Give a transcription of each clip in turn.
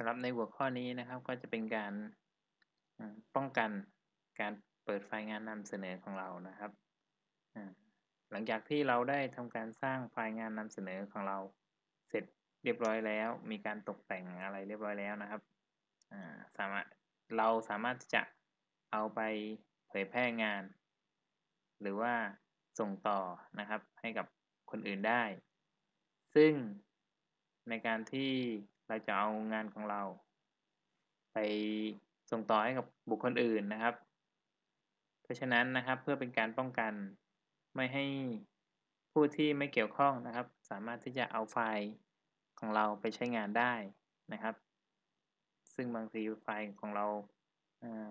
สำหรับในหัวข้อนี้นะครับก็จะเป็นการป้องกันการเปิดไฟล์งานนำเสนอของเรานะครับ หลังจากที่เราได้ทำการสร้างไฟล์งานนำเสนอของเราเสร็จเรียบร้อยแล้ว มีการตกแต่งอะไรเรียบร้อยแล้วนะครับสามารถเราสามารถจะเอาไปเผยแพร่งาน หรือว่าส่งต่อนะครับให้กับคนอื่นได้ ซึ่งในการที่ เราจะเอางานของเรา ไปส่งต่อให้กับบุคคลอื่นนะครับ เพราะฉะนั้นนะครับเพื่อเป็นการป้องกันไม่ให้ผู้ที่ไม่เกี่ยวข้องนะครับ สามารถที่จะเอาไฟล์ของเราไปใช้งานได้นะครับ ซึ่งบางทีไฟล์ของเรา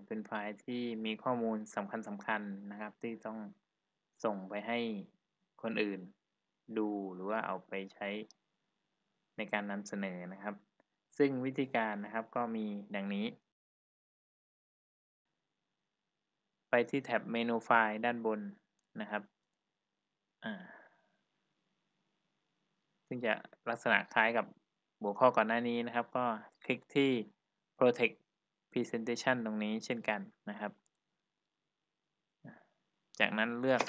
เป็นไฟล์ที่มีข้อมูลสำคัญสำคัญนะครับ ที่ต้องส่งไปให้คนอื่นดูหรือว่าเอาไปใช้ในการนำเสนอนะครับ ซึ่งวิธีการนะครับก็มีดังนี้ ไปที่แท็บเมนูไฟล์ด้านบนนะครับ ซึ่งจะลักษณะคล้ายกับหัวข้อก่อนหน้านี้นะครับ ก็คลิกที่ protect presentation ตรงนี้เช่นกันนะครับ จากนั้นเลือก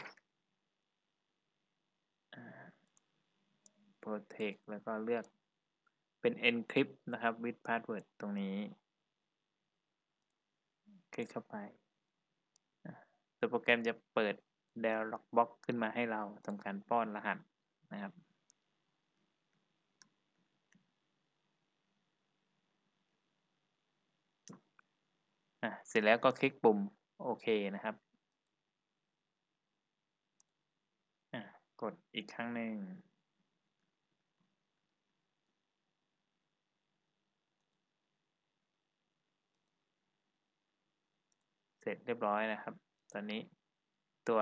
protect แล้วก็เลือก เป็น encrypt นะครับ with password ตรงนี้ คลิกเข้าไปตัวโปรแกรมจะเปิด dialog box ขึ้นมาให้เราทำการป้อนรหัสนะครับอะเสร็จแล้วก็คลิกปุ่มโอเคนะครับอะกดอีกครั้งหนึ่ง ร็จเรียบร้อยนะครับ ตอนนี้ตัว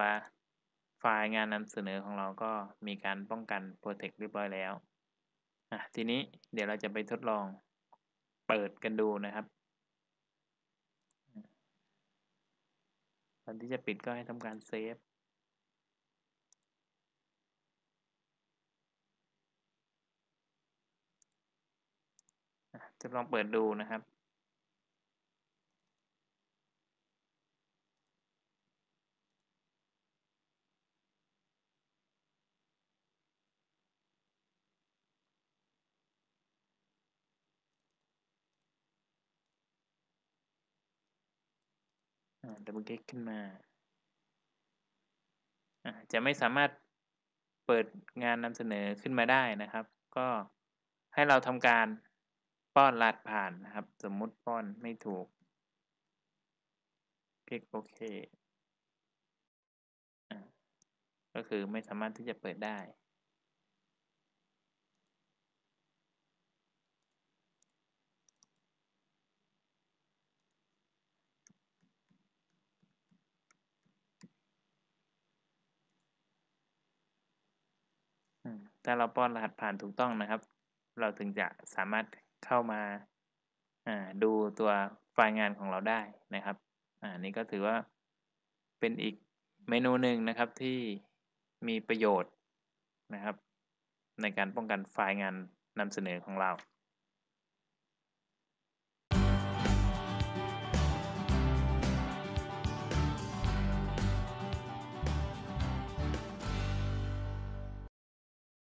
ไฟล์งานนำเสนอของเราก็มีการป้องกัน Protect เรียบร้อยแล้วอะทีนี้เดี๋ยวเราจะไปทดลองเปิดกันดูนะครับก่อนที่จะปิดก็ให้ทำการเซฟจะลองเปิดดูนะครับ ดับเบิลคลิกขึ้นมาจะไม่สามารถเปิดงานนำเสนอขึ้นมาได้นะครับ ก็ให้เราทำการป้อนรหัสผ่านนะครับ สมมุติป้อนไม่ถูก คลิกโอเค ก็คือไม่สามารถที่จะเปิดได้ ถ้าเราป้อนรหัสผ่านถูกต้องนะครับ เราถึงจะสามารถเข้ามาดูตัวไฟล์งานของเราได้นะครับอันนี้ก็ถือว่าเป็นอีกเมนูหนึ่งนะครับที่มีประโยชน์นะครับ ในการป้องกันไฟล์งานนำเสนอของเรา